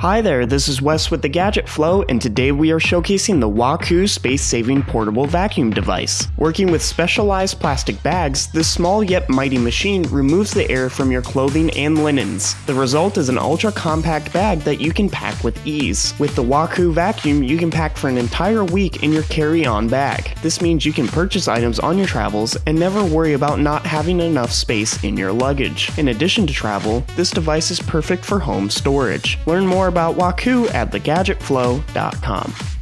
Hi there, this is Wes with the Gadget Flow, and today we are showcasing the Waku space-saving portable vacuum device. Working with specialized plastic bags, this small yet mighty machine removes the air from your clothing and linens. The result is an ultra-compact bag that you can pack with ease. With the Waku vacuum, you can pack for an entire week in your carry-on bag. This means you can purchase items on your travels and never worry about not having enough space in your luggage. In addition to travel, this device is perfect for home storage. Learn more about Waku at thegadgetflow.com.